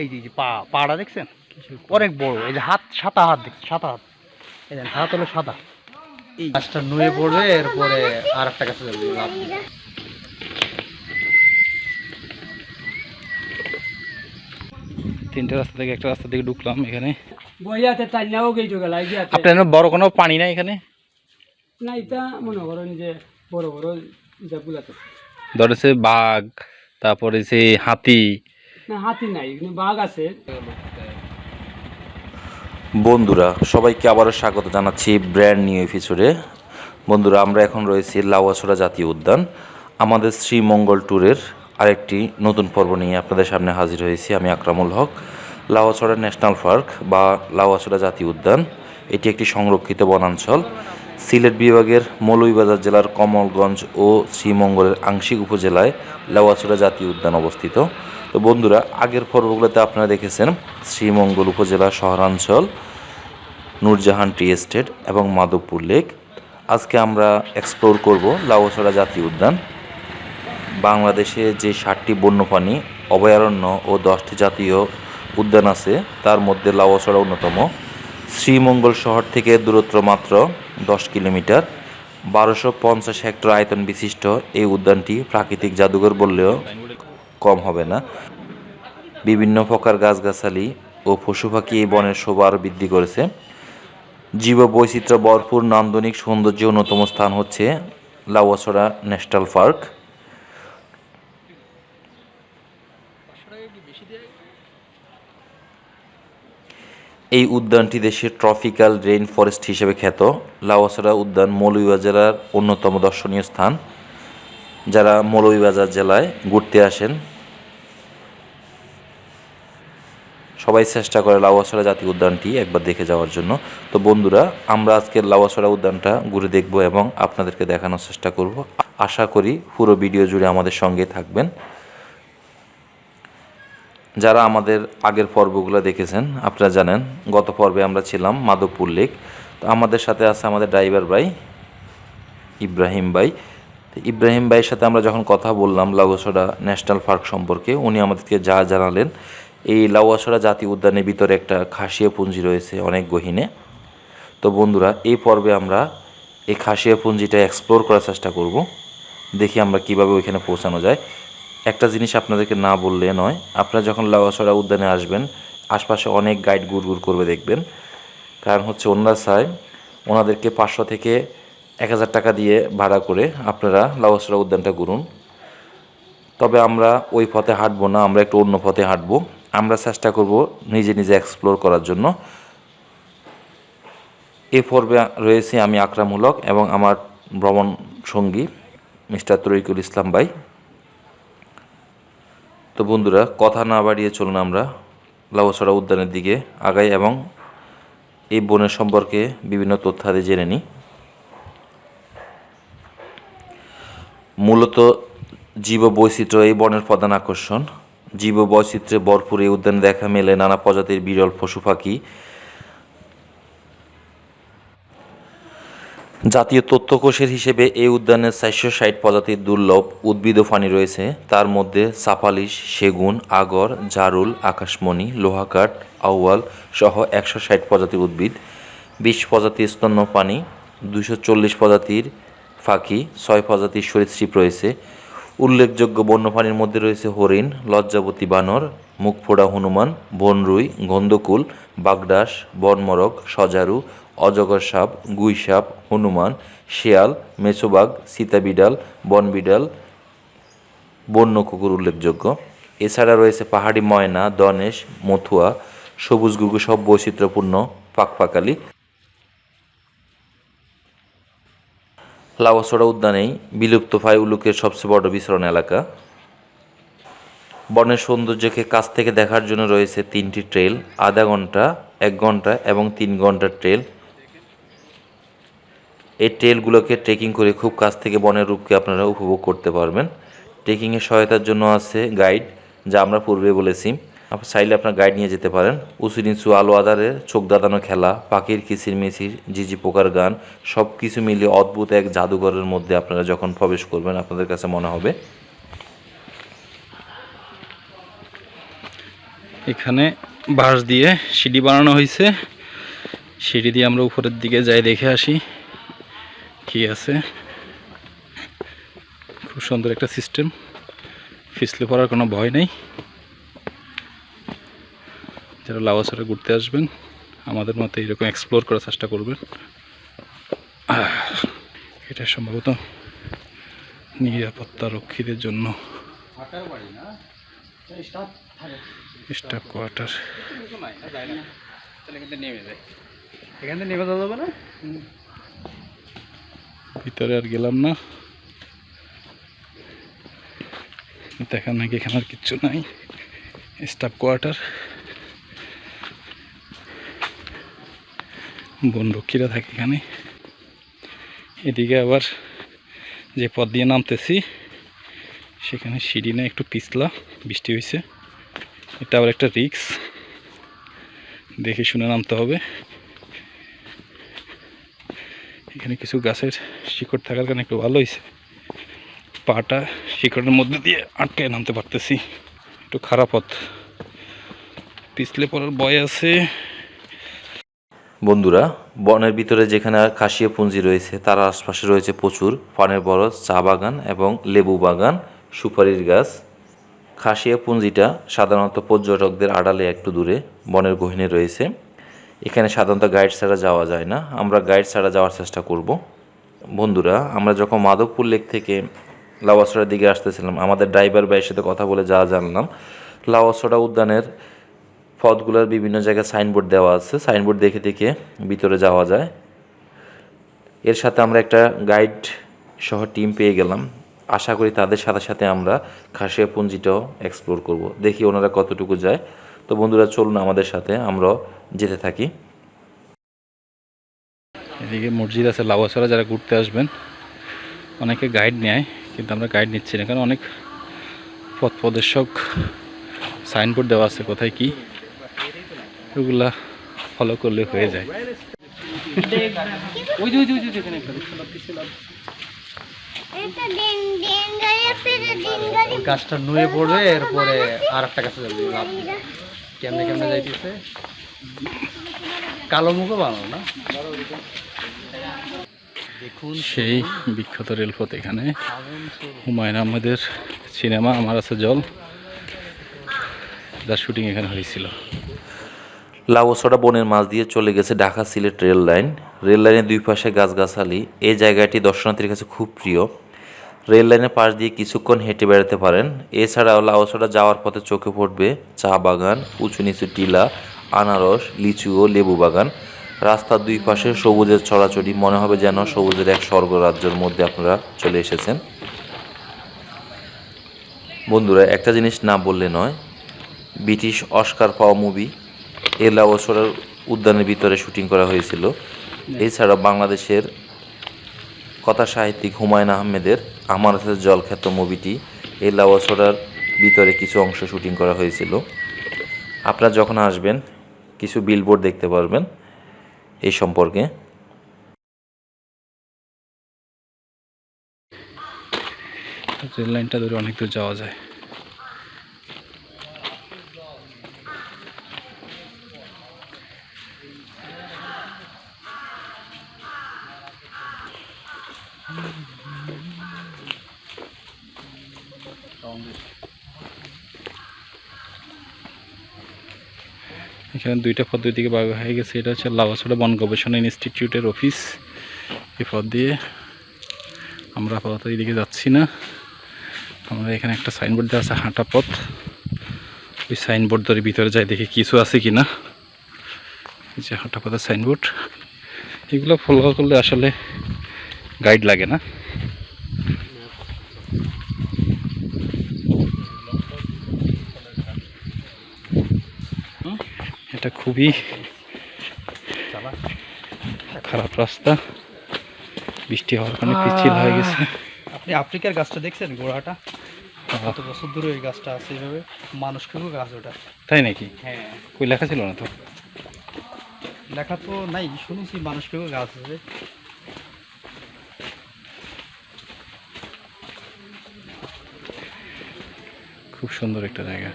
এই যে পা পাড়া দেখছেন? অনেক বড়। এই যে হাত সাতা হাত দেখছেন সাতা হাত। এই দেখেন হাত হলো সাদা। এই গাছটা নুয়ে পড়বে এরপরে আর একটা গাছে যাবে। লাভ দিবে। তিনটে রাস্তা থেকে একটা রাস্তা থেকে ঢুকলাম এখানে। আপনার এখানে বড় কোনো পানি নাই এখানে? না এটা মনে করেন যে বড় বড় জাগুলাতে ধরেছে বাঘ তারপরে যে হাতি। না হাতি নাই বাঘ আছে। বন্ধুরা সবাইকে আবারও স্বাগত জানাচ্ছি ব্র্যান্ড নিউ এপিসোডে। বন্ধুরা আমরা এখন রয়েছি লাউয়াছড়া জাতীয় উদ্যান। আমাদের শ্রীমঙ্গল ট্যুরের আরেকটি নতুন পর্ব নিয়ে আপনাদের সামনে হাজির হয়েছি আমি আকরামুল হক। লাউয়াছড়া ন্যাশনাল পার্ক বা লাউয়াছড়া জাতীয় উদ্যান এটি একটি সংরক্ষিত বনাঞ্চল। সিলেট বিভাগের মৌলভীবাজার জেলার কমলগঞ্জ ও শ্রীমঙ্গলের আংশিক উপজেলায় লাউয়াছড়া জাতীয় উদ্যান অবস্থিত। তো বন্ধুরা, আগের পর্বগুলোতে আপনারা দেখেছেন শ্রীমঙ্গল উপজেলা শহরাঞ্চল, নূরজাহান টি এস্টেট এবং মাধবপুর লেক। আজকে আমরা এক্সপ্লোর করব লাউয়াছড়া জাতীয় উদ্যান। বাংলাদেশে যে ষাটটি বন্যপ্রাণী অভয়ারণ্য ও দশটি জাতীয় উদ্যান আছে, তার মধ্যে লাউয়াছড়া অন্যতম। শ্রীমঙ্গল শহর থেকে দূরত্ব মাত্র দশ কিলোমিটার। বারোশো পঞ্চাশ হেক্টর আয়তন বিশিষ্ট এই উদ্যানটি প্রাকৃতিক জাদুঘর বললেও কম হবে না। বিভিন্ন প্রকার গাছগাছালি ও পশু পাখি এই বনের শোভা আরও বৃদ্ধি করেছে। জীব বৈচিত্র্য ভরপুর নান্দনিক সৌন্দর্য অন্যতম স্থান হচ্ছে লাউয়াছড়া ন্যাশনাল পার্ক। এই উদ্যানটি দেশের ট্রপিক্যাল রেইন ফরেস্ট হিসেবে খ্যাত। লাউয়াছড়া উদ্যান মৌলভীবাজার জেলার অন্যতম দর্শনীয় স্থান। যারা মৌলভীবাজার জেলায় ঘুরতে আসেন, সবাই চেষ্টা করে লাউয়াছড়া জাতীয় উদ্যানটি একবার দেখে যাওয়ার জন্য। তো বন্ধুরা, আমরা আজকে লাউয়াছড়া উদ্যানটা ঘুরে দেখব এবং আপনাদেরকে দেখানোর চেষ্টা করব। আশা করি পুরো ভিডিও জুড়ে আমাদের সঙ্গে থাকবেন। যারা আমাদের আগের পর্বগুলো দেখেছেন, আপনারা জানেন, গত পর্বে আমরা ছিলাম মাধবপুর লেক। তো আমাদের সাথে আছে আমাদের ড্রাইভার ভাই, ইব্রাহিম ভাই। ইব্রাহিম ভাইয়ের সাথে আমরা যখন কথা বললাম লাউয়াছড়া ন্যাশনাল পার্ক সম্পর্কে, উনি আমাদেরকে যা জানালেন, এই লাউয়াছড়া জাতীয় উদ্যানের ভিতরে একটা খাসিয়া পুঞ্জি রয়েছে অনেক গহীনে। তো বন্ধুরা, এই পর্বে আমরা এই খাসিয়া পুঞ্জিটা এক্সপ্লোর করার চেষ্টা করব। দেখি আমরা কীভাবে ওইখানে পৌঁছানো যায়। একটা জিনিস আপনাদেরকে না বললে নয়, আপনারা যখন লাউয়াছড়া উদ্যানে আসবেন, আশপাশে অনেক গাইড গুড় করবে দেখবেন। কারণ হচ্ছে ওনারা চায় ওনাদেরকে পাঁচশো থেকে এক হাজার টাকা দিয়ে ভাড়া করে আপনারা লাউয়াছড়া উদ্যানটা ঘুরুন। তবে আমরা ওই পথে হাঁটবো না, আমরা একটু অন্য পথে হাঁটবো। আমরা চেষ্টা করব নিজে নিজে এক্সপ্লোর করার জন্য। এ পর্বে রয়েছে আমি আকরামূলক এবং আমার ভ্রমণ সঙ্গী মিস্টার তরিকুল ইসলাম ভাই। তো বন্ধুরা, কথা না বাড়িয়ে চলুন আমরা লাউছড়া উদ্যানের দিকে আগাই এবং এই বনের সম্পর্কে বিভিন্ন তথ্যাদি জেনে নিই। মূলত জীব বৈচিত্র্য এই বনের প্রধান আকর্ষণ। জীব বৈচিত্র্যে ভরপুর এই উদ্যানে দেখা মেলে নানা প্রজাতির বিরল পশু পাখি জাতীয় তথ্যকোষের হিসেবে এই উদ্যানে চারশো ষাট প্রজাতির দুর্লভ উদ্ভিদ ও প্রাণী রয়েছে। তার মধ্যে সাপালিশ সেগুন, আগর, জারুল, আকাশমণি, লোহাকাঠ, আউয়াল সহ একশো ষাট প্রজাতির উদ্ভিদ, বিশ প্রজাতির স্তন্যপাণী দুশো চল্লিশ প্রজাতির ফাঁকি, ছয় প্রজাতির সরীসৃপ রয়েছে। উল্লেখযোগ্য বন্যপ্রাণীর মধ্যে রয়েছে হরিণ, লজ্জাবতী বানর, মুখফোড়া হনুমান, বনরুই, গন্ধকুল, বাগডাস বনমরক সজারু অজগর সাপ, গুই সাপ, হনুমান, শেয়াল মেছোবাগ সীতাবিড়াল বনবিড়াল বন্য কুকুর উল্লেখযোগ্য। এছাড়া রয়েছে পাহাড়ি ময়না, দনেশ, মথুয়া, সবুজ গুগু সব বৈচিত্র্যপূর্ণ, পাকপাকালি। লাউয়াছড়া উদ্যানেই বিলুপ্ত প্রায় উলুকের সবচেয়ে বড় বিচরণ এলাকা। বনের সৌন্দর্যকে কাছ থেকে দেখার জন্য রয়েছে তিনটি ট্রেল, আধা ঘণ্টা, এক ঘণ্টা এবং তিন ঘণ্টার ট্রেল। এই ট্রেলগুলোকে ট্রেকিং করে খুব কাছ থেকে বনের রূপকে আপনারা উপভোগ করতে পারবেন। ট্রেকিংয়ের সহায়তার জন্য আছে গাইড যা আমরা পূর্বে বলেছি। আপনি চাইলে আপনার গাইড নিয়ে যেতে পারেন। উঁচু নিচু আলো আদারে চোখ দাদানো খেলা, পাখির কিসির মিছির জিজি পোকার গান সব কিছু মিলিয়ে অদ্ভুত এক জাদুঘরের মধ্যে আপনারা যখন প্রবেশ করবেন, আপনাদের কাছে মনে হবে। এখানে বাঁশ দিয়ে সিঁড়ি বানানো হয়েছে। সিঁড়ি দিয়ে আমরা উপরের দিকে যাই, দেখে আসি। কি আছে? খুব সুন্দর একটা সিস্টেম। ফিসলে পড়ার কোনো ভয় নেই। যারা লাওয়াসরে ঘুরতে আসবেন, আমাদের মতো এরকম এক্সপ্লোর করার চেষ্টা করবেন। এটা সম্ভবত নিরাপত্তা রক্ষীদের জন্য। Staff quarter. এখান থেকে নেমে যাবে না? ভিতরে আর গেলাম না। দেখা নাকি এখানে আর কিচ্ছু নাই। স্টাফ কোয়ার্টার বনরক্ষীরা থাকে এখানে। এদিকে আবার যে পথ দিয়ে নামতেছি, সেখানে সিঁড়ি না একটু পিছলা, বৃষ্টি হয়েছে এটা আবার একটা রিক্স দেখে শুনে নামতে হবে। এখানে কিছু গাছের শিকড় থাকার কারণে একটু ভালো হয়েছে। পাটা শিকড়ের মধ্যে দিয়ে আটকে নামতে পারতেছি। একটু খারাপ পথ। পিছলে পড়ার ভয় আছে। বন্ধুরা, বনের ভিতরে যেখানে খাসিয়া পুঞ্জি রয়েছে, তার আশপাশে রয়েছে প্রচুর পানের বরজ, চা বাগান এবং লেবু বাগান, সুপারির গাছ। খাসিয়া পুঞ্জিটা সাধারণত পর্যটকদের আড়ালে একটু দূরে বনের গহীনে রয়েছে। এখানে সাধারণত গাইড ছাড়া যাওয়া যায় না। আমরা গাইড ছাড়া যাওয়ার চেষ্টা করব। বন্ধুরা, আমরা যখন মাধবপুর লেক থেকে লাওয়াসড়ার দিকে আসতেছিলাম, আমাদের ড্রাইভার ভাইয়ের সাথে কথা বলে যা জানলাম, লাওয়াসড়া উদ্যানের পথগুলোর বিভিন্ন জায়গায় সাইনবোর্ড দেওয়া আছে। সাইনবোর্ড দেখে দেখে ভিতরে যাওয়া যায়। এর সাথে আমরা একটা গাইড সহ টিম পেয়ে গেলাম। আশা করি তাদের সাথে সাথে আমরা খাসিয়া পুঞ্জিটাও এক্সপ্লোর করব। দেখি ওনারা কতটুকু যায়। তো বন্ধুরা চলুন আমাদের সাথে আমরা যেতে থাকি। এদিকে মসজিদ আছে লাউয়াছড়া যারা ঘুরতে আসবেন অনেকে গাইড নেয় কিন্তু আমরা গাইড নিচ্ছি না কারণ অনেক পথ প্রদর্শক সাইনবোর্ড দেওয়া আছে কোথায় কি ওগুলা ফলো করলে হয়ে যায়। গাছটা নুয়ে পড়বে এরপরে আর একটা গাছে যাবে কেমনে কেমনে যাইতেছে? কালো মুখও বানানো না? দেখুন সেই বিখ্যাত রেলপথ এখানে। হুমায়ুন আহমেদের সিনেমা আমার আছে জল। যার শুটিং এখানে হয়েছিল। লাউসড়া বনের মাঝ দিয়ে চলে গেছে Dhaka Sylhet rail line. Rail লাইনের দুই পাশে গাছগাছালি। এই জায়গাটি দর্শনার্থীর কাছে খুব প্রিয়। রেল লাইনের পাশ দিয়ে কিছুক্ষণ হেঁটে বেড়াতে পারেন। এছাড়াও লাউসড়া যাওয়ার পথে চোখে পড়বে চা বাগান উঁচু নিচু টিলা আনারস লিচু ও লেবু বাগান। রাস্তার দুই পাশে সবুজের ছড়াছড়ি মনে হবে যেন সবুজের এক স্বর্গরাজ্যের মধ্যে আপনারা চলে এসেছেন। বন্ধুরা একটা জিনিস না বললে নয় ব্রিটিশ অস্কার পাওয়া মুভি এই লাউসড়ার উদ্যানের ভিতরে শুটিং করা হয়েছিল। এছাড়া বাংলাদেশের কথা সাহিত্যিক হুমায়ুন আহমেদের আমার সাথে জল খ্যাত মুভিটি। এই লাউসড়ার ভিতরে কিছু অংশ শুটিং করা হয়েছিল। আপনারা যখন আসবেন, কিছু বিলবোর্ড দেখতে পারবেন এই সম্পর্কে। রেল লাইনটা ধরে অনেক দূর যাওয়া যায়। এখানে দুইটা পথ দুই দিকে হয়ে গেছে। এটা হচ্ছে লাভাছড়া বন গবেষণা ইনস্টিটিউটের অফিস। এই পথ দিয়ে আমরা আপাতত এদিকে যাচ্ছি না। আমরা এখানে একটা সাইনবোর্ড দেওয়া আছে, হাঁটা পথ। ওই সাইনবোর্ড ধরে ভিতরে যাই দেখি কিছু আছে কি না যে হাঁটা পথের সাইনবোর্ড। এগুলো ফলো করলে আসলে গাইড লাগে না। এটা খুবই খারাপ রাস্তা। বৃষ্টি হওয়ার কারণে পিছিল হয়ে গেছে। আপনি আফ্রিকার গাছটা দেখছেন গোড়াটা? কত বছর ধরে ওই গাছটা আছে এইভাবে? মানুষ খেয়েও গাছ ওটা। তাই নাকি? হ্যাঁ। কই লেখা ছিল না তো? লেখা তো নাই শুনেছি মানুষ খেয়েও গাছ আছে। খুব সুন্দর একটা জায়গা।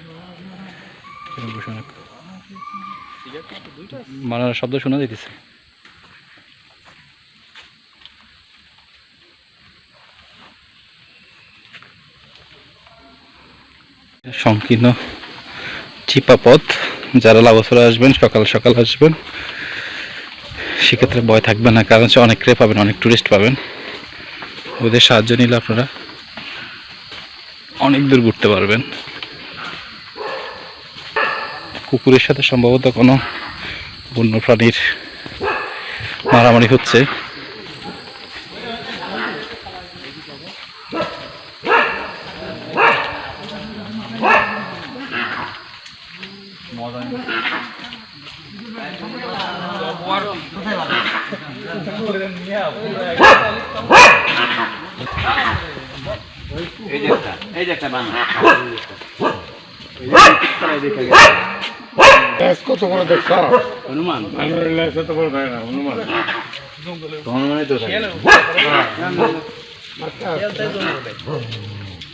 বসে অনেক শব্দ শোনা সংকীর্ণ চিপা পথ যারা লাভসরা আসবেন, সকাল সকাল আসবেন, সেক্ষেত্রে ভয় থাকবে না, কারণ হচ্ছে অনেক ক্রে পাবেন, অনেক টুরিস্ট পাবেন। ওদের সাহায্য নিলে আপনারা অনেক দূর ঘুরতে পারবেন। কুকুরের সাথে সম্ভবত কোনো বন্য প্রাণীর মারামারি হচ্ছে।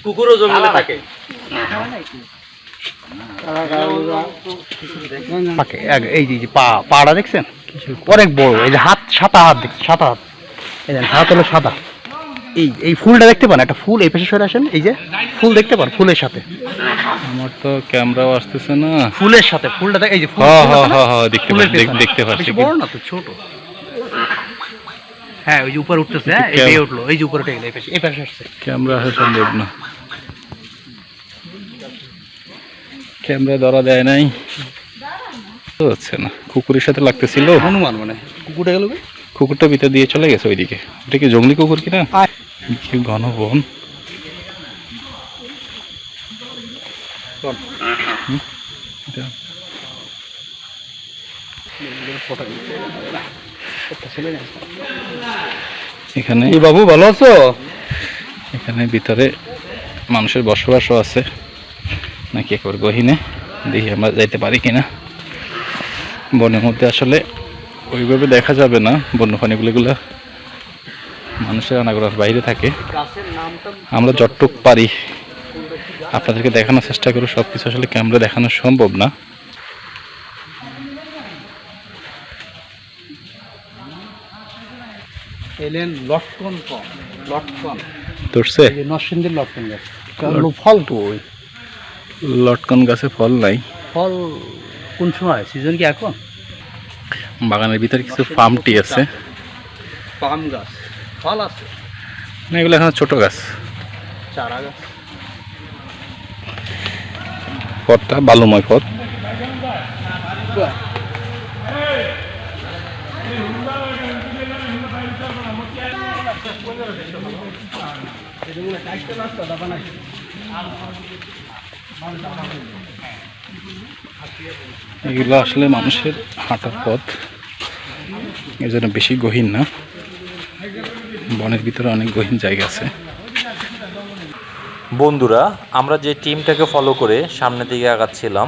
কুকুরও জঙ্গলে থাকে। এই যে পাড়া দেখছেন? অনেক বড়। এই যে হাত, সাদা হাত দেখছেন, সাদা হাত। এই যে হাত হলো সাদা। এই এই ফুলটা দেখতে পান? একটা ফুল এই পাশে সরে আসেন, এই যে ফুল দেখতে পান, ফুলের সাথে। আমার তো ক্যামেরাও আসতেছে না। ফুলের সাথে ফুলটা দেখ এই যে ফুল হ্যাঁ হ্যাঁ হ্যাঁ দেখতে পাচ্ছি দেখতে পাচ্ছি বড় না তো ছোট। হ্যাঁ ওই যে উপরে উঠতেছে হ্যাঁ এই উঠল এই যে উপরে উঠে গেলো এই পাশে এই পাশে আসছে। ক্যামেরা আসা সম্ভব না। ক্যামেরা ধরা দেয় নাই। হচ্ছে না কুকুরের সাথে লাগতেছিল। হনুমান মানে কুকুরটা গেল কুকুরটা ভিতর দিয়ে চলে গেছে ওইদিকে। ওটা কি জঙ্গলি কুকুর কিনা? ঘন বন। এখানে বাবু ভালো আছো? এখানে ভিতরে মানুষের বসবাসও আছে। নাকি একবার গহিনে দেখি আমরা যাইতে পারি কিনা। বনের মধ্যে আসলে ওইভাবে দেখা যাবে না। বন্য প্রাণীগুলোগুলো মানুষের আনাগোড়ার বাইরে থাকে। আমরা যতটুক পারি আপনাদেরকে দেখানোর চেষ্টা করব সব কিছু আসলে ক্যামেরা দেখানো সম্ভব না। এলেন লটকন কম লটকন। ধরছে? নরসিংদীর লটকন গাছ। কারণ ফল তো ওই। লটকন গাছে ফল নাই। ফল কোন সময় সিজন কি এখন? বাগানের ভিতরে কিছু ফার্ম টি আছে। পাম গাছ। ফল আছে। না এগুলো এখন ছোট গাছ। চারা গাছ। পথটা, বালুময় পথ। এগুলো আসলে মানুষের হাঁটার পথ। এর জন্য বেশি গহীন না। বনের ভিতরে অনেক গহীন জায়গা আছে। বন্ধুরা, আমরা যে টিমটাকে ফলো করে সামনের দিকে আগাচ্ছিলাম,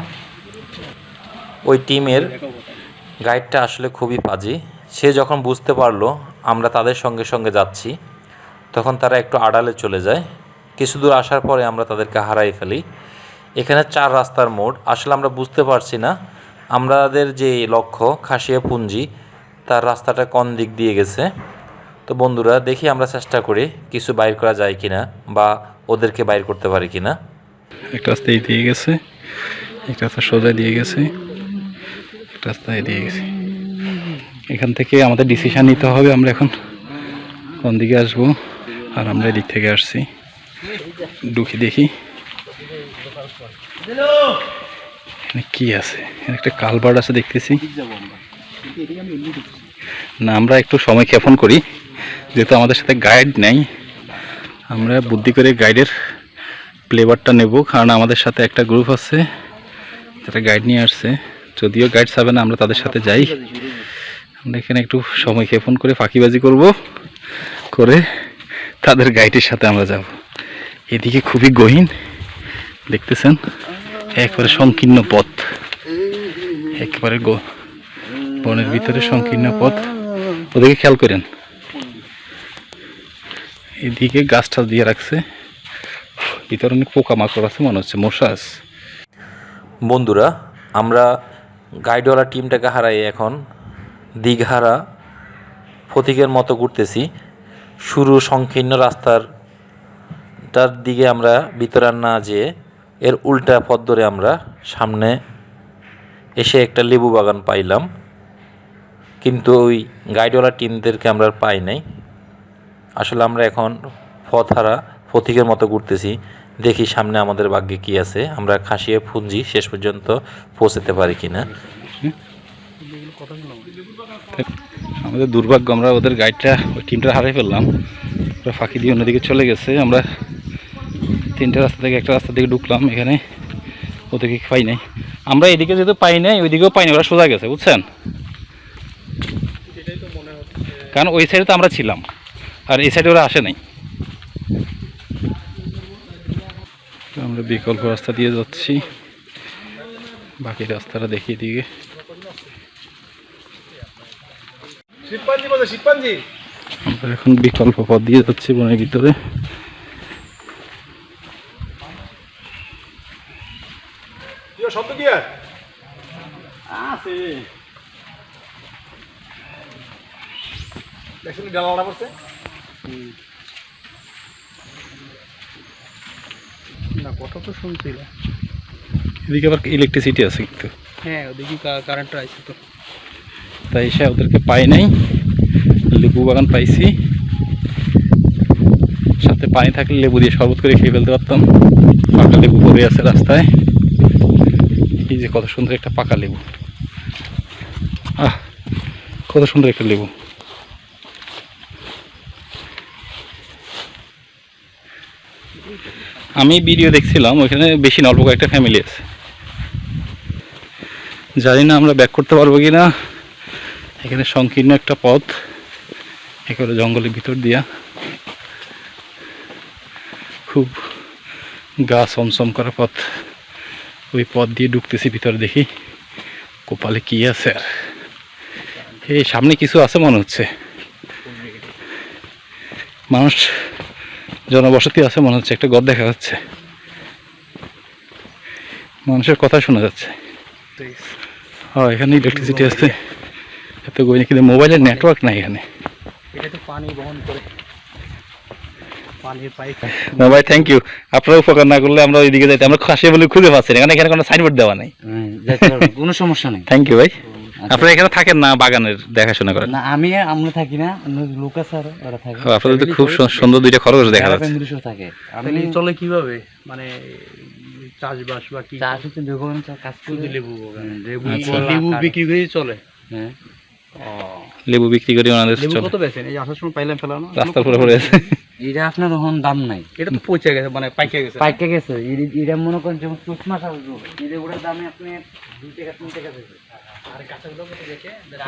ওই টিমের গাইডটা আসলে খুবই পাজি সে যখন বুঝতে পারল, আমরা তাদের সঙ্গে সঙ্গে যাচ্ছি, তখন তারা একটু আড়ালে চলে যায়। কিছু দূর আসার পরে আমরা তাদেরকে হারাই ফেলি। এখানে চার রাস্তার মোড়। আসলে আমরা বুঝতে পারছি না, আমাদের যে লক্ষ্য খাসিয়া পুঞ্জি তার রাস্তাটা কোন দিক দিয়ে গেছে। তো বন্ধুরা, দেখি আমরা চেষ্টা করি কিছু বাইর করা যায় কিনা বা ওদেরকে বাইর করতে পারি কিনা? একটা রাস্তা দিয়ে গেছে একটা রাস্তা সোজা দিয়ে গেছে একটা রাস্তা দিয়ে গেছে। এখান থেকে আমাদের ডিসিশন নিতে হবে, আমরা এখন কোন দিকে আসব, আর আমরা এদিক থেকে আসছি। ঢুকি দেখি। কি আছে? এখানে একটা কালভার্ট আছে দেখতেছি। না, আমরা একটু সময় ক্ষেপণ করি, যেহেতু আমাদের সাথে গাইড নেই। আমরা বুদ্ধি করে গাইডের প্লেবারটা নেব, কারণ আমাদের সাথে একটা গ্রুপ আছে, যারা গাইড নিয়ে আসছে। যদিও গাইড চাবে না, আমরা তাদের সাথে যাই। আমরা এখানে একটু সময় ক্ষেপণ করে ফাঁকিবাজি করব, করে তাদের গাইডের সাথে আমরা যাব। এদিকে খুবই গহীন, দেখতেছেন? একবারে সংকীর্ণ পথ। একেবারে বনের ভিতরে সংকীর্ণ পথ। ওদেরকে খেয়াল করেন। এদিকে গাছ টাছ দিয়ে রাখছে। ভিতরে অনেক পোকামাকড় আছে, মনে হচ্ছে মশা আছে। বন্ধুরা, আমরা গাইডওয়ালা টিমটাকে হারাই এখন। দীঘারা ফতিকের মতো ঘুরতেছি। শুরু সংকীর্ণ রাস্তার টার দিকে আমরা ভিতরে না যেয়ে এর উল্টা পথ ধরে আমরা সামনে এসে একটা লেবু বাগান পাইলাম। কিন্তু ওই গাইডওয়ালা টিমদেরকে আমরা পাই নাই। আসলে আমরা এখন পথ হারা ফতিকের মতো ঘুরতেছি। দেখি সামনে আমাদের ভাগ্যে কি আছে। আমরা খাসিয়ে ফুঞ্জি শেষ পর্যন্ত পৌঁছাতে পারি কিনা। আমাদের দুর্ভাগ্য, আমরা ওদের গাইডটা ওই টিমটা হারিয়ে ফেললাম। ওরা ফাঁকি দিয়ে অন্যদিকে চলে গেছে। আমরা তিনটে রাস্তা থেকে একটা রাস্তা থেকে ঢুকলাম। এখানে ওদেরকে পাই নাই। আমরা এদিকে যেহেতু পাই নাই, ওইদিকেও পাই নাই। ওরা সোজা গেছে, বুঝছেন? কারণ ওই সাইডে তো আমরা ছিলাম। আর এই সাইডে ওরা আসে নাই। তো আমরা বিকল্প রাস্তা দিয়ে যাচ্ছি। বাকি রাস্তাটা দেখিয়ে দিকে আমরা এখন বিকল্প পথ দিয়ে যাচ্ছি বনের ভিতরে। না কথা তো শুনছিল এদিকে আবার ইলেকট্রিসিটি আছে কিন্তু। হ্যাঁ ওদিকে কারেন্টটা আছে তো। তাই এসে ওদেরকে পাই নাই। লেবু বাগান পাইছি। সাথে পানি থাকলে লেবু দিয়ে শরবত করে খেয়ে ফেলতে পারতাম। পাকা লেবু পড়ে আছে রাস্তায়। এই যে কত সুন্দর একটা পাকা লেবু। আহ কত সুন্দর একটা লেবু। আমি ভিডিও দেখছিলাম, ওইখানে বেশি অল্প কয়েকটা ফ্যামিলি আছে। জানি না আমরা ব্যাক করতে পারব কি না এখানে সংকীর্ণ একটা পথ, একেবারে জঙ্গলের ভিতর দিয়া। খুব গা সমসম করা পথ। ওই পথ দিয়ে ঢুকতেছি ভিতরে দেখি, কপালে কি আছে আর। এই সামনে কিছু আছে মনে হচ্ছে। মানুষ জনবসতি আছে মনে হচ্ছে একটা ঘর দেখা যাচ্ছে। মানুষের কথা শোনা যাচ্ছে। হ্যাঁ এখানে ইলেকট্রিসিটি আছে। এত গই কিন্তু মোবাইলের নেটওয়ার্ক নাই এখানে। এটা তো পানি বহন করে। না ভাই থ্যাংক ইউ আপনারা উপকার না করলে আমরা ওইদিকে যাইতে আমরা খাসি বলে খুঁজে পাচ্ছি না কারণ এখানে কোনো সাইনবোর্ড দেওয়া নাই। কোনো সমস্যা নেই। থ্যাংক ইউ ভাই। আপনারা এখানে থাকেন না বাগানের দেখাশোনা করেন? না আমি আমরা থাকি না লোক আছে আরও ওরা থাকে। আপনাদের তো খুব সুন্দর দুইটা খরচ দেখা যাচ্ছে। থাকে। আমি চলে কীভাবে? মানে চাষবাস বা কি? চাষ হচ্ছে যখন কাজ করে। লেবু বাগান। লেবু আচ্ছা। লেবু বিক্রি করে চলে? হ্যাঁ। লেবু বিক্রি করে ওনাদের লেবু কত বেচেন? এই আসার সময় পাইলাম ফেলানো। রাস্তার পরে পড়ে আছে। এটা আপনার তখন দাম নাই। এটা তো পচে গেছে মানে পাইকে গেছে। পাইকে গেছে। এটা মনে করেন যেমন মাস আসব এটা ওটার দামে আপনি দুই টাকা তিন টাকা দেবে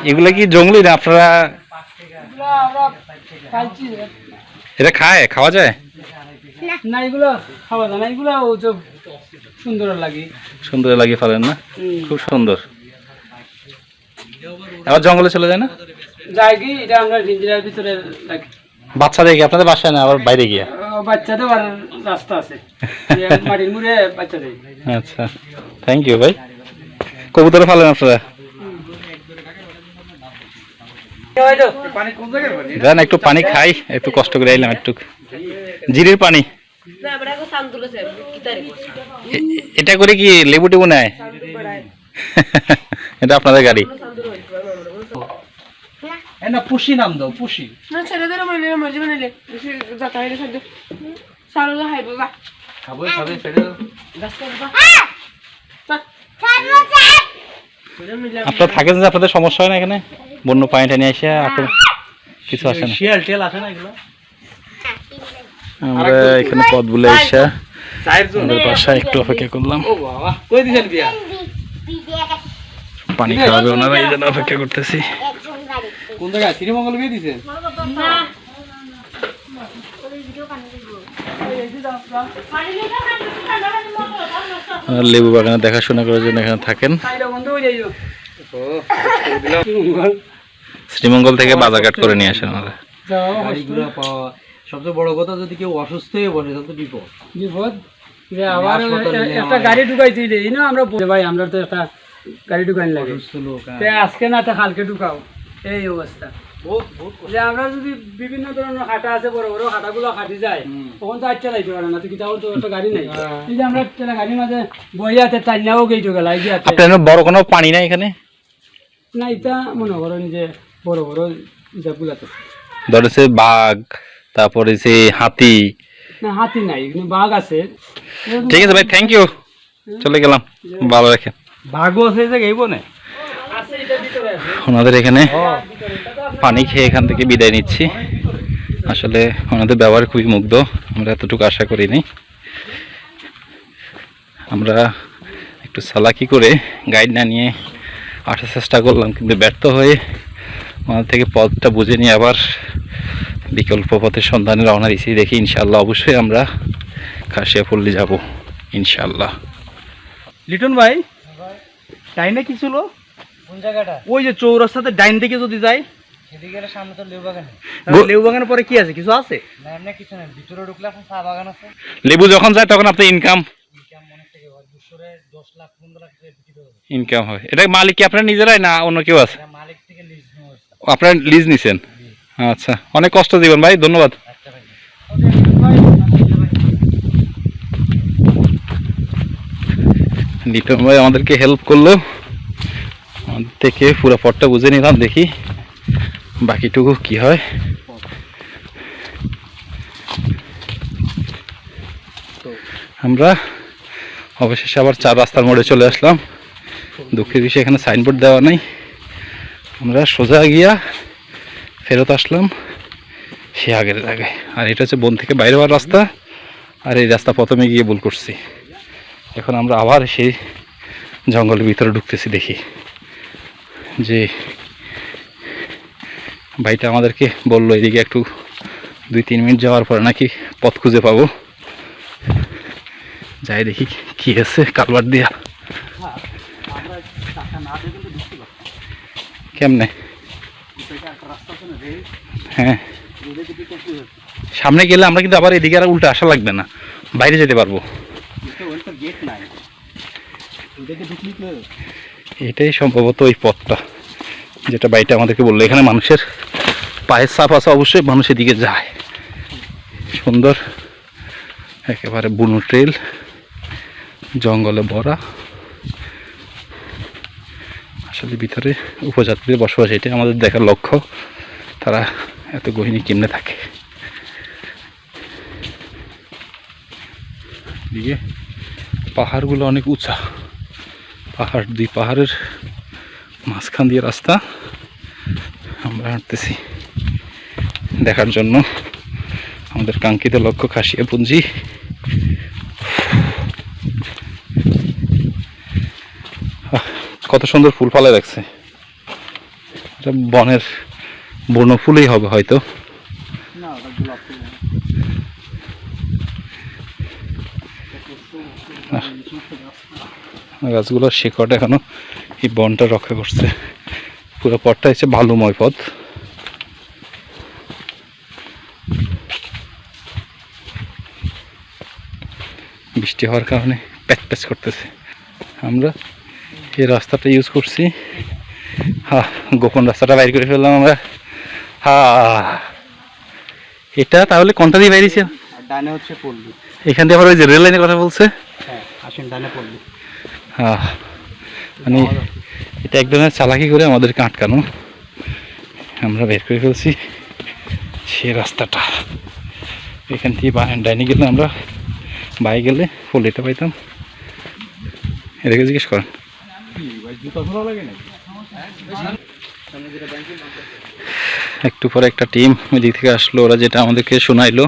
এগুলা কি জঙ্গলি না আপনারা? এটা খায়? খাওয়া যায়? না এগুলো খাওয়া যায় না। এগুলো সুন্দর লাগে। সুন্দর লাগিয়ে ফেলেন না? খুব সুন্দর। আবার জঙ্গলে চলে যায় না? কি? এটা আমরা ভিতরে আপনাদের বাসায় না আবার বাইরে গিয়া? ও, বাচ্চাদের আর রাস্তা আছে। মাটির মুড়ে বাচ্চাদের আচ্ছা। থ্যাংক ইউ ভাই। কবুতরে ফালেন আপনারা? যান একটু পানি খাই একটু কষ্ট করে আইলাম একটু। জিরির পানি। এটা করে কি লেবু টেবু নেয়? এটা আপনাদের গাড়ি। না পুষি নাম দাও পুষি। না ছেলেদের মানে মর্জি বানাইলে যাতা হইলে খাদ্য সারো যা হাইব বা খাব খাবে ছেড়ে দাও। আপনারা থাকেন যে আপনাদের সমস্যা হয় না এখানে? বন্য পানি টানি এসে আপনার কিছু আসে না। শিয়াল টিয়াল আসে না এগুলো? আমরা এখানে পথ বলে এসে আমাদের বাসায় একটু অপেক্ষা করলাম। পানি খাওয়াবে ওনারা এই জন্য অপেক্ষা করতেছি। কোন জায়গায়? শ্রীমঙ্গল বিয়ে আর লেবু বাগানে দেখাশোনা করার জন্য এখানে থাকেন। সাইডা বন্ধ হয়ে যাইও শ্রীমঙ্গল থেকে বাজারঘাট করে নিয়ে আসেন পাওয়া সবচেয়ে বড় কথা যদি কেউ অসুস্থ হয়ে বসে তাহলে তো বিপদ। বিপদ? আবার এ- একটা হয়। গাড়ি ঢুকাইছি এই না আমরা ভাই আমরা তো একটা গাড়ি ঢুকানি লাগে। আজকে না তে কালকে ঢুকাও। এই অবস্থা। যে আমরা যদি বিভিন্ন ধরনের হাটা আছে বড় বড় হাটাগুলো হাঁটি যায় তখন তো আচ্ছা লাগতে পারে না। তো তো একটা গাড়ি নেই। এই যে আমরা একটা গাড়ির মাঝে বইয়াতে টাইনাও গেইটো গেলাই গিয়াতে আপনার বড় কোনো পানি নাই এখানে? না এটা মনে করেন যে বড় বড় জাগুলাতে ধরেছে বাঘ তারপরে যে হাতি। না হাতি নাই কিন্তু বাঘ আছে। ঠিক আছে ভাই থ্যাংক ইউ চলে গেলাম ভালো রাখেন। ভাগও আছে যে গেইব না আছে এটার ভিতরে আছে ওনাদের এখানে পানি খেয়ে এখান থেকে বিদায় নিচ্ছি। আসলে ওনাদের ব্যবহার খুবই মুগ্ধ, আমরা এতটুকু আশা করিনি। আমরা একটু সালাকি করে গাইড না নিয়ে আসার চেষ্টা করলাম, কিন্তু ব্যর্থ হয়ে ওনাদের থেকে পথটা বুঝে নিয়ে আবার বিকল্প পথের সন্ধানে রওনা দিয়েছি। দেখি ইনশাল্লাহ অবশ্যই আমরা খাসিয়াপল্লি যাব ইনশাল্লাহ লিটন ভাই ডাইনে কি ছিল? কোন জায়গাটা? ওই যে চৌরাস্তাতে ডাইন দিকে যদি যাই। সেদিকে গেলে সামনে তো লেউ বাগানে তাহলে বাগানের পরে কি আছে? কিছু আছে? না এমনি কিছু নেই। ভিতরে ঢুকলে এখন চা বাগান আছে। লেবু যখন যায় তখন আপনার ইনকাম ইনকাম হয়। দুশোরে দশ লাখ পনেরো লাখ টাকা বিক্রি হবে। ইনকাম এটা মালিক কি আপনার নিজেরাই না অন্য কেউ আছে? এটা মালিক থেকে লিজ নেওয়া আপনার লিজ নিছেন? আচ্ছা। অনেক কষ্ট দিবেন ভাই ধন্যবাদ। আচ্ছা ভাই। আমাদেরকে হেল্প করল। থেকে পুরো পথটা বুঝে নিলাম, দেখি বাকিটুকু কি হয়। আমরা অবশেষে আবার চার রাস্তার মোড়ে চলে আসলাম। দুঃখের বিষয়ে, এখানে সাইনবোর্ড দেওয়া নেই। আমরা সোজা গিয়া ফেরত আসলাম সে আগের জায়গায়। আর এটা হচ্ছে বন থেকে বাইরে হওয়ার রাস্তা। আর এই রাস্তা প্রথমে গিয়ে ভুল করছি। এখন আমরা আবার সেই জঙ্গলের ভিতরে ঢুকতেছি, দেখি। যে ভাইটা আমাদেরকে বলল, এদিকে একটু দুই, তিন মিনিট যাওয়ার পরে নাকি পথ খুঁজে পাবো। যাই দেখি কি আছে কালবার দিয়া। কেমনে? হ্যাঁ। সামনে গেলে আমরা কিন্তু আবার এদিকে আর উল্টা আসা লাগবে না। বাইরে যেতে পারব। এটাই সম্ভবত ওই পথটা, যেটা বাইটা আমাদেরকে বলল। এখানে মানুষের পায়ের চাপ আছে, অবশ্যই মানুষ এদিকে যায়। সুন্দর, একেবারে বুনো ট্রেল, জঙ্গলে ভরা। আসলে ভিতরে উপজাতিদের বসবাস, এটাই আমাদের দেখার লক্ষ্য। তারা এত গহিনী কেমনে থাকে? এদিকে পাহাড়গুলো অনেক উঁচা। পাহাড়, দুই পাহাড়ের মাঝখান দিয়ে রাস্তা। আমরা হাঁটতেছি দেখার জন্য। আমাদের কাঙ্ক্ষিত লক্ষ্য খাসিয়া পুঞ্জি কত সুন্দর ফুল ফলে এটা বনের বন ফুলই হবে হয়তো। না ওটা গোলাপ ফুল না। গাছগুলোর শিকড় এখনও এই বনটা রক্ষা করছে। পুরো পথটা হচ্ছে বালুময় পথ। বৃষ্টি হওয়ার কারণে প্যাচ প্যাচ করতেছে। আমরা এই রাস্তাটা ইউজ করছি। হা গোপন রাস্তাটা বাইর করে ফেললাম আমরা। হা এটা তাহলে কোনটা দিয়ে বাইরেছে? ডানে হচ্ছে পল্লী। এখান দিয়ে আবার ওই যে রেল লাইনের কথা বলছে? হ্যাঁ আসেন ডানে পল্লী। মানে এটা এক ধরনের চালাকি করে আমাদেরকে আটকানো। আমরা বের করে ফেলছি সে রাস্তাটা। এখান থেকে ডাইনে গেলে আমরা বাই গেলে পল্লিটা পাইতাম। এটাকে জিজ্ঞেস করেন। একটু পরে একটা টিম ওইদিক থেকে আসলো, ওরা যেটা আমাদেরকে শোনাইলো।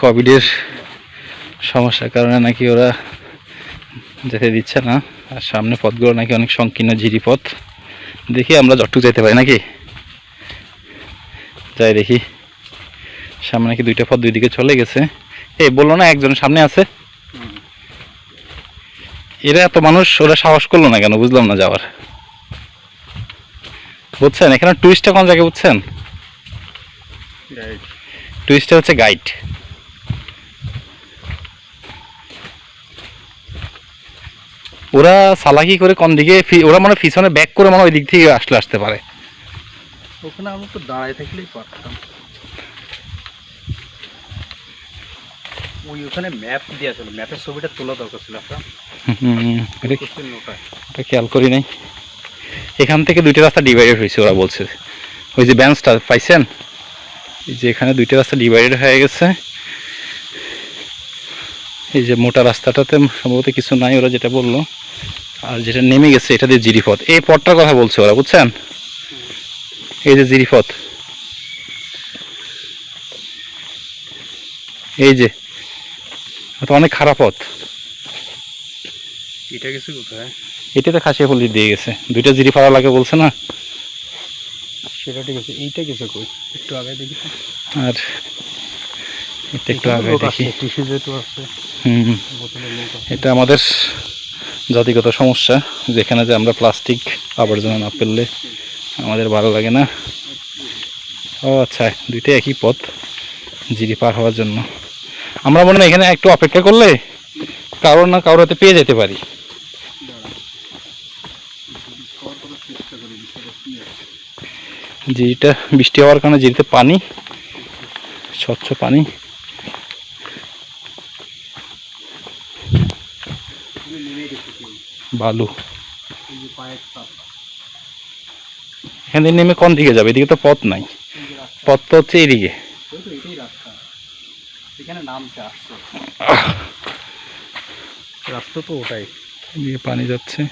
কোভিডের সমস্যার কারণে নাকি ওরা যেতে দিচ্ছে না। আর সামনে পথগুলো নাকি অনেক সংকীর্ণ ঝিরি পথ। দেখি আমরা যতটুকু যেতে পারি নাকি? যাই দেখি। সামনে নাকি দুইটা পথ দুই দিকে চলে গেছে। এই বলল না একজন সামনে আছে? এরা এত মানুষ ওরা সাহস করল না কেন? বুঝলাম না যাওয়ার। বুঝছেন? এখানে টুরিস্টটা কোন জায়গায় বুঝছেন? টুরিস্টটা হচ্ছে গাইড ওরা সালাকি করে কোন দিকে ওরা মানে পিছনে ব্যাক করে মানে ওই দিক থেকে আসলে আসতে পারে। ওখানে আমরা তো দাঁড়ায় থাকলেই পারতাম। ওই ওখানে ম্যাপ দেওয়া ছিল ম্যাপের ছবিটা তোলা দরকার ছিল আপনার। হুম, এটা খেয়াল করি নাই। এখান থেকে দুইটা রাস্তা ডিভাইডেড হয়েছে ওরা বলছে। ওই যে ব্যান্সটা পাইছেন? এই যে এখানে দুইটা রাস্তা ডিভাইডেড হয়ে গেছে। এই যে মোটা রাস্তাটাতে সম্ভবত কিছু নাই ওরা যেটা বলল। আর যেটা নেমে গেছে এটা দিয়ে জিরিপথ এই পথটার কথা বলছে ওরা বুঝছেন? এই যে জিরিপথ এই যে এটা অনেক খারাপ পথ। এটা কিছু কোথায়? এটাতে খাসিয়া পল্লি দিয়ে গেছে। দুইটা জিরি ফাড়া লাগে বলছে না? সেটা ঠিক আছে এইটা কিছু কই? একটু আগে দেখি। আর এটা একটু আগে দেখি। কৃষি যেহেতু আছে। এটা আমাদের জাতিগত সমস্যা, যেখানে যে আমরা প্লাস্টিক আবর্জনা না ফেললে আমাদের ভালো লাগে না। ও আচ্ছা দুইটা একই পথ জিরি পার হওয়ার জন্য। আমরা মনে হয় এখানে একটু অপেক্ষা করলে কারোর না কারোর হাতে পেয়ে যেতে পারি। জিরিটা বৃষ্টি হওয়ার কারণে জিরিতে পানি, স্বচ্ছ পানি। বালু। এখান থেকে নেমে কোন দিকে যাবে? এদিকে তো পথ নাই। পথ তো হচ্ছে এইদিকে এটাই রাস্তা। তো ওটাই। এদিকে পানি যাচ্ছে।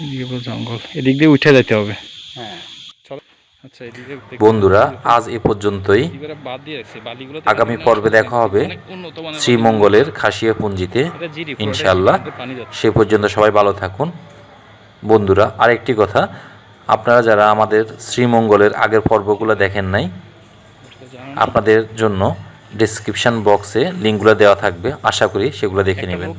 এদিকে পুরো জঙ্গল। এদিক দিয়ে উঠে যেতে হবে। হ্যাঁ। এদিকে বন্ধুরা আজ এ পর্যন্তই। আগামী পর্বে দেখা হবে শ্রীমঙ্গলের খাসিয়া পুঞ্জিতে ইনশাআল্লাহ। সে পর্যন্ত সবাই ভালো থাকুন। বন্ধুরা আরেকটি কথা আপনারা যারা আমাদের শ্রীমঙ্গলের আগের পর্বগুলো দেখেন নাই আপনাদের জন্য ডিসক্রিপশন বক্সে লিঙ্কগুলো দেওয়া থাকবে। আশা করি সেগুলো দেখে নেবেন।